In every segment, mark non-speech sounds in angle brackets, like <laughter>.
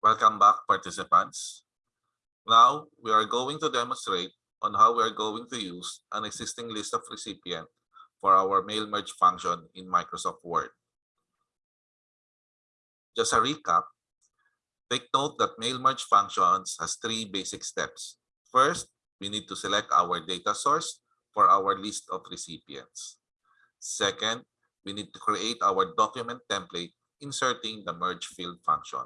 Welcome back, participants. Now, we are going to demonstrate on how we are going to use an existing list of recipient for our mail merge function in Microsoft Word. Just a recap, take note that mail merge functions has three basic steps. First, we need to select our data source for our list of recipients. Second, we need to create our document template inserting the merge field function.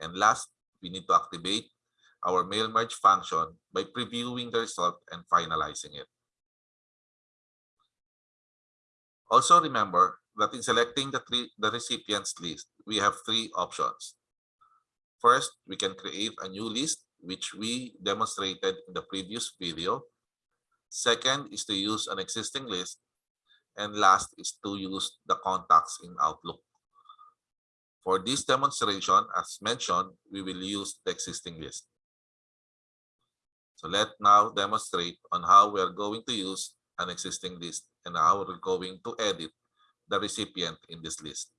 And last, we need to activate our mail merge function by previewing the result and finalizing it. Also remember that in selecting the, three, the recipients list, we have three options. First, we can create a new list, which we demonstrated in the previous video. Second is to use an existing list. And last is to use the contacts in Outlook. For this demonstration, as mentioned, we will use the existing list. So let now demonstrate on how we are going to use an existing list and how we're going to edit the recipient in this list.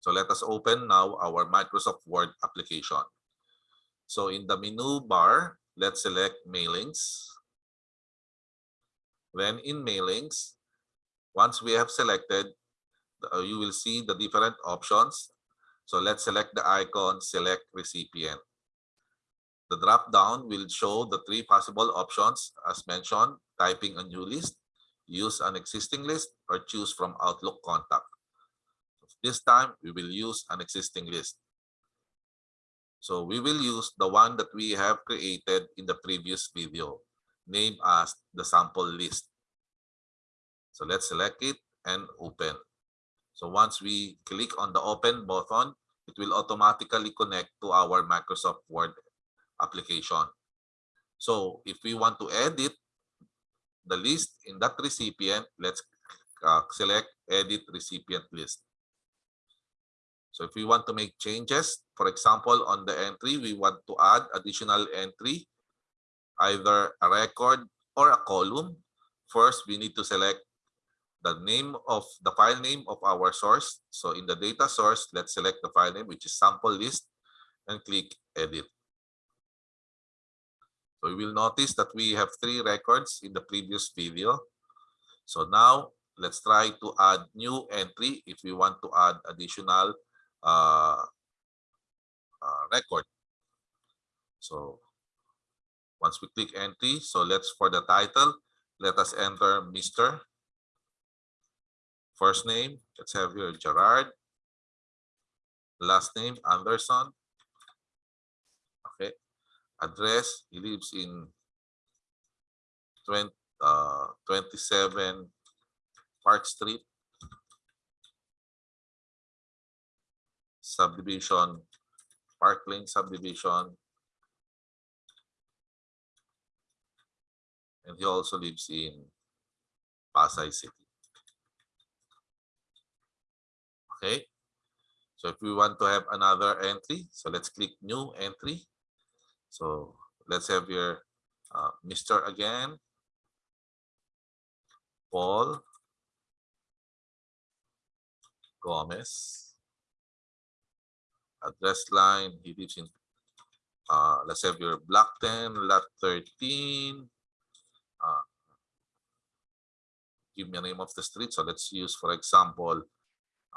So let us open now our Microsoft Word application. So in the menu bar, let's select mailings. Then in mailings, once we have selected, uh, you will see the different options. So let's select the icon, select recipient. The drop down will show the three possible options as mentioned, typing a new list, use an existing list, or choose from Outlook contact. This time, we will use an existing list. So we will use the one that we have created in the previous video named as the sample list. So let's select it and open. So once we click on the open button, it will automatically connect to our Microsoft Word application. So if we want to edit the list in that recipient, let's uh, select edit recipient list. So if we want to make changes, for example, on the entry, we want to add additional entry either a record or a column, first we need to select the name of the file name of our source. So in the data source, let's select the file name, which is sample list, and click edit. So you will notice that we have three records in the previous video. So now let's try to add new entry if we want to add additional uh, uh, record. So once we click entry, so let's for the title, let us enter Mr. First name, let's have here Gerard. Last name, Anderson. Okay. Address, he lives in 20, uh, 27 Park Street. Subdivision, Park Lane subdivision, and he also lives in Pasay City. Okay, so if we want to have another entry, so let's click new entry. So let's have your uh, Mr. again, Paul Gomez, address line, he lives in, uh, let's have your block 10, lot 13, uh, give me a name of the street. So let's use, for example,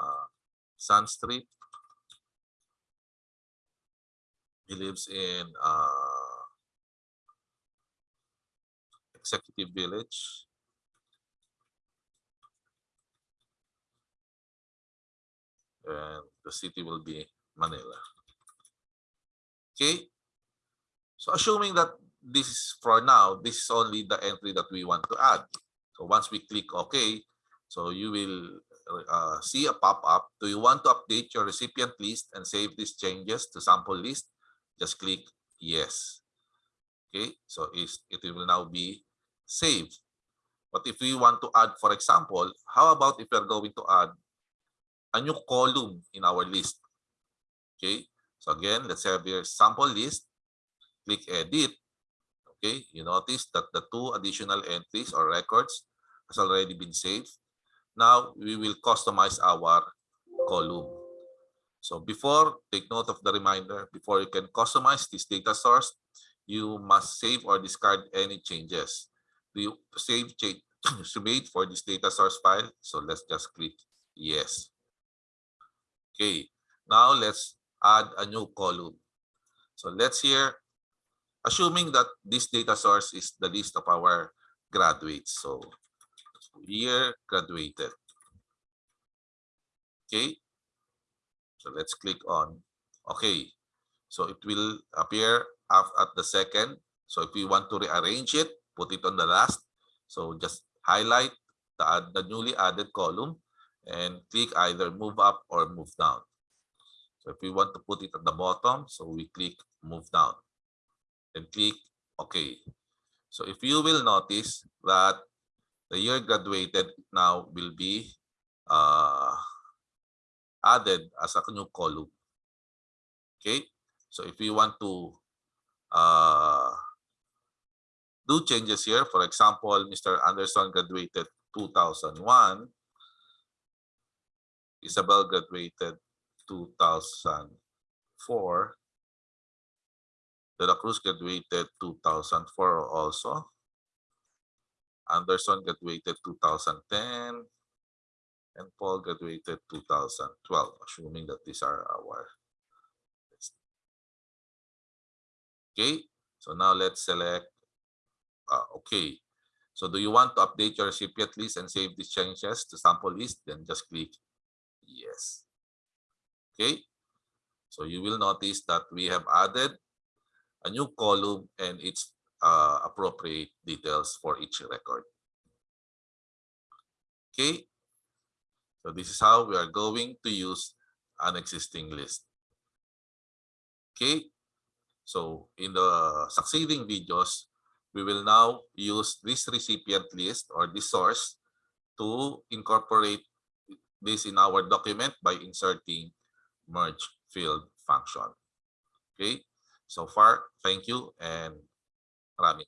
uh, Sun Street. He lives in uh, Executive Village. And the city will be Manila. Okay. So assuming that this is for now, this is only the entry that we want to add. So once we click OK, so you will uh, see a pop-up. Do you want to update your recipient list and save these changes to sample list? Just click yes. Okay, so it will now be saved. But if we want to add, for example, how about if we're going to add a new column in our list? Okay, so again, let's have your sample list. Click edit okay you notice that the two additional entries or records has already been saved now we will customize our column. So before, take note of the reminder, before you can customize this data source, you must save or discard any changes. You save change <coughs> to for this data source file? So let's just click yes. Okay, now let's add a new column. So let's here, assuming that this data source is the list of our graduates. So year graduated. Okay, so let's click on okay. So it will appear at the second. So if we want to rearrange it, put it on the last. So just highlight the, the newly added column and click either move up or move down. So if we want to put it at the bottom, so we click move down and click OK. So if you will notice that the year graduated now will be uh, added as a new column. Okay, so if we want to uh, do changes here, for example, Mr. Anderson graduated 2001, Isabel graduated 2004, De La Cruz graduated 2004 also. Anderson graduated 2010 and Paul graduated 2012, assuming that these are our. Okay, so now let's select, uh, okay. So do you want to update your recipient list and save these changes to sample list? Then just click yes. Okay, so you will notice that we have added a new column and its uh, appropriate details for each record. Okay, so this is how we are going to use an existing list. Okay, so in the succeeding videos, we will now use this recipient list or this source to incorporate this in our document by inserting merge field function. Okay, so far, thank you and maraming.